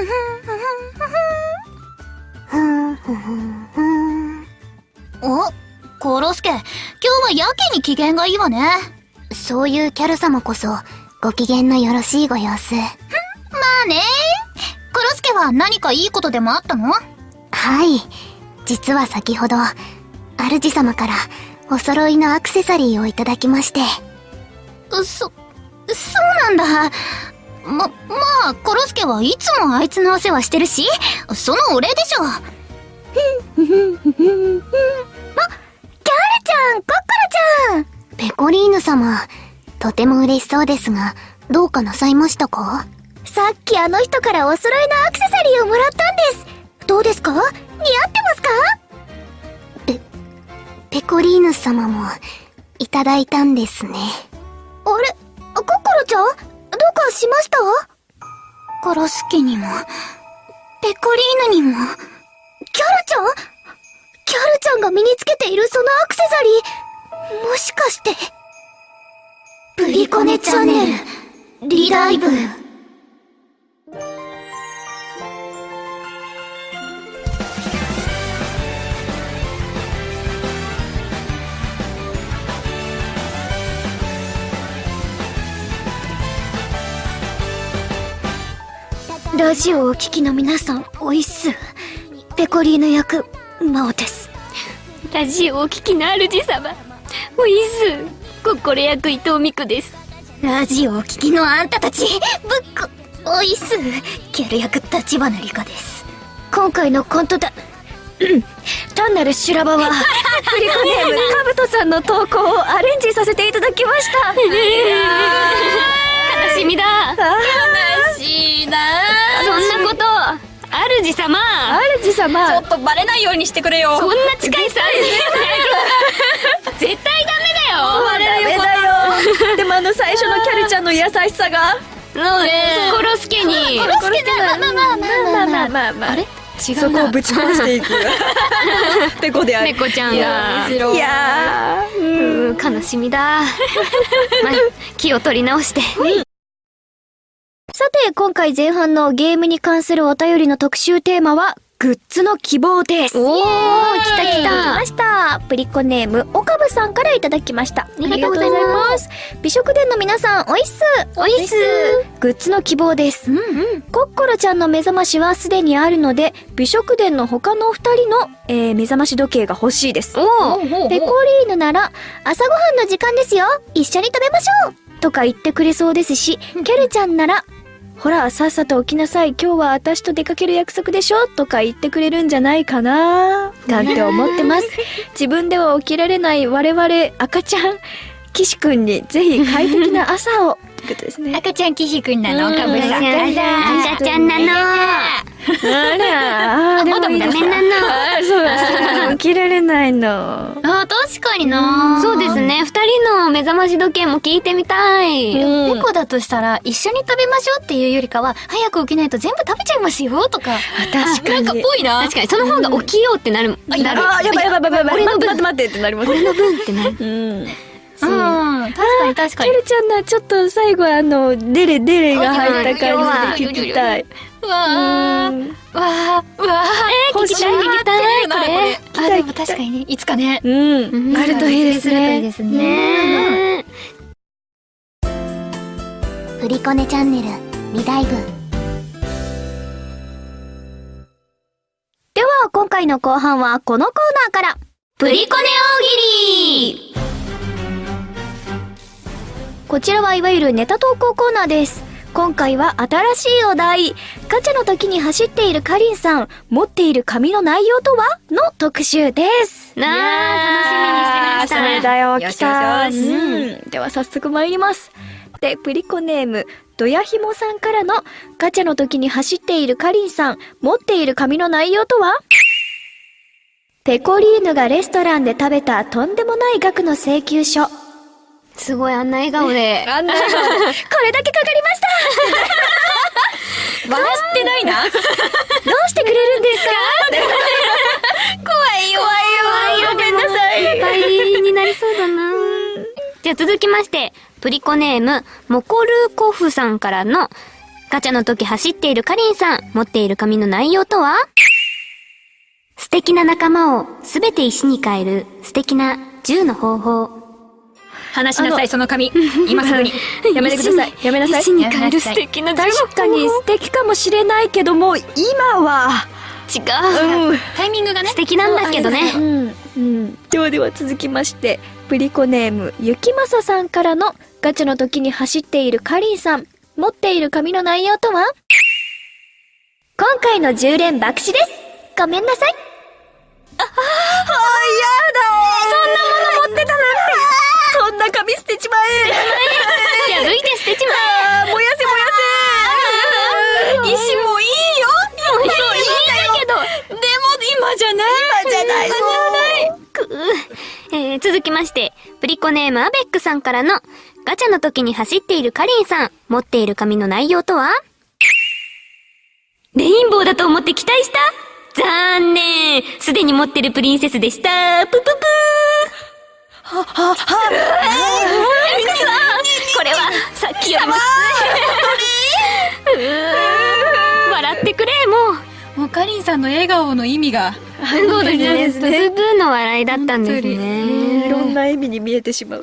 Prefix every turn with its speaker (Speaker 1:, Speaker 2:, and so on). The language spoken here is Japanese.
Speaker 1: お、コロスケ、今日はやけに機嫌がいいわね。
Speaker 2: そういうキャル様こそ、ご機嫌のよろしいご様子。
Speaker 1: まあね。コロスケは何かいいことでもあったの？
Speaker 2: はい。実は先ほど、主様からお揃いのアクセサリーをいただきまして。
Speaker 1: そ、そうなんだ。ま、まあ、コロスケはいつもあいつのお世話してるし、そのお礼でしょ。あ、キャルちゃん、コッコロちゃん
Speaker 2: ペコリーヌ様、とても嬉しそうですが、どうかなさいましたか？
Speaker 1: さっきあの人からお揃いのアクセサリーをもらったんです。どうですか？似合ってますか？
Speaker 2: ペ、ペコリーヌ様も、いただいたんですね。
Speaker 1: あれコッコロちゃん？どうかしました？コロスケにも、ペコリーヌにも、キャルちゃん？キャルちゃんが身につけているそのアクセサリー、もしかして、プリコネチャンネル、リダイブ。ラジオをお聞きの皆さん、おいっす。ペコリーヌ役、マオです。
Speaker 3: ラジオをお聞きの主様。おいっす。コッコロ役伊藤美久です。
Speaker 1: ラジオをお聞きのあんたたち、ぶっこ、おいっす。キャル役立花理香です。今回のコントだ、うん単なる修羅場は、フリコネーム、カブトさんの投稿をアレンジさせていただきました。
Speaker 3: 主様
Speaker 4: ちょっとバレないようにしてくれよ
Speaker 3: そんな近いさ、絶対ダメだよ。
Speaker 4: バレるよ
Speaker 5: だよでもあの最初のキャルちゃんの優しさが
Speaker 3: そうね。コロスケに。
Speaker 1: コロスケだ、まあまあまあまあまあまあ。
Speaker 5: まあ
Speaker 3: れ違
Speaker 5: そうこを
Speaker 3: な。
Speaker 5: ぶち壊していくペコである
Speaker 3: 猫ちゃんが。
Speaker 5: いやー
Speaker 3: うん、悲しみだ。まあ、気を取り直して。
Speaker 1: さて、今回前半のゲームに関するお便りの特集テーマは、グッズの希望です。
Speaker 3: おー、来た来
Speaker 1: 来
Speaker 3: た
Speaker 1: ま。した。プリコネーム、おかぶさんからいただきました。あ
Speaker 3: りがとうございます
Speaker 1: 美食殿の皆さん、おいっす。
Speaker 3: おいっす。
Speaker 1: グッズの希望です。コッコロちゃんの目覚ましはすでにあるので、美食殿の他のお二人の、えー目覚まし時計が欲しいです。
Speaker 3: おー。
Speaker 1: ペコリーヌなら、朝ごはんの時間ですよ一緒に食べましょうとか言ってくれそうですし、キャルちゃんなら、ほら、さっさと起きなさい。今日は私と出かける約束でしょ？とか言ってくれるんじゃないかななんて思ってます。自分では起きられない我々赤ちゃん、岸くんにぜひ快適な朝を。ということですね。
Speaker 4: 赤ちゃんキヒくんなのかぶさん
Speaker 3: 赤ちゃんなの。
Speaker 5: あら。あーでもいいです
Speaker 3: ダメなの。
Speaker 5: あーそうだ。起きられないの。
Speaker 4: あ確かにな。
Speaker 3: そうですね。二人の目覚まし時計も聞いてみたい。
Speaker 4: 猫だとしたら一緒に食べましょうっていうよりかは早く起きないと全部食べちゃいますよとか。
Speaker 5: 確かに。
Speaker 4: なんかぽいな。
Speaker 3: 確かに、その方が起きようってなる。なる。
Speaker 5: あーやばいやばいやばいやばい。
Speaker 3: 俺の分。
Speaker 5: 待って待ってってなります
Speaker 3: 俺の分ってなる。
Speaker 5: うん。
Speaker 4: う。ん確かに確かに。
Speaker 5: キャルちゃんなちょっと最後あのデレデレが入った感じで聞きたい。う
Speaker 4: わーわーうわー
Speaker 5: 欲しい
Speaker 3: 聞きたい聞きたい。これ。
Speaker 4: あでも確かにねいつかね。
Speaker 5: うん。あるといいですね。
Speaker 4: です
Speaker 3: ね。
Speaker 2: プリコネチャンネル、リダイブ。
Speaker 1: では、今回の後半はこのコーナーから。
Speaker 3: プリコネ大喜利。
Speaker 1: こちらはいわゆるネタ投稿コーナーです。今回は新しいお題。ガチャの時に走っているかりんさん、持っている紙の内容とはの特集です。
Speaker 3: なあ、楽しみにして
Speaker 5: それ
Speaker 3: ました。
Speaker 5: だよ来
Speaker 4: よした
Speaker 5: うん。では早速参ります。でプリコネームドヤひもさんからのガチャの時に走っているかりんさん持っている紙の内容とは？ペコリーヌがレストランで食べたとんでもない額の請求書
Speaker 3: すごい、あんな笑顔で。
Speaker 5: あんな。
Speaker 1: これだけかかりました。
Speaker 4: 笑ってないな。
Speaker 1: どう？してくれるんですか？
Speaker 4: 怖いよ。
Speaker 5: ごめんなさい。
Speaker 3: 倍になりそうだな。じゃあ続きまして、プリコネーム、モコルーコフさんからの、ガチャの時走っているかりんさん、持っている紙の内容とは？素敵な仲間をすべて石に変える素敵な銃の方法。
Speaker 4: 話しなさい、その紙。今すぐに。
Speaker 5: やめてください。やめなさい。
Speaker 3: 石に変える素敵な。
Speaker 5: 確かに素敵かもしれないけども、今は、
Speaker 3: 違う。
Speaker 4: タイミングがね。
Speaker 3: 素敵なんだけどね。
Speaker 5: うん。うん。ではでは続きまして、プリコネーム、ゆきまささんからのガチャの時に走っているかりんさん、持っている紙の内容とは？今回の10連爆死です。ごめんなさい。あ、あ、やだ今じゃない今じゃない
Speaker 3: くーえー、続きまして、プリコネームアベックさんからの、ガチャの時に走っているかりんさん、持っている紙の内容とは？レインボーだと思って期待した？残念すでに持ってるプリンセスでしたぷぷぷーは、は、は、これは、さっきよりもきつい。うー笑ってくれ、もう。
Speaker 4: もうかりんさんの笑顔の意味が。
Speaker 3: そうですね。ブブーの笑いだったんですね。
Speaker 5: いろんな意味に見えてしまう。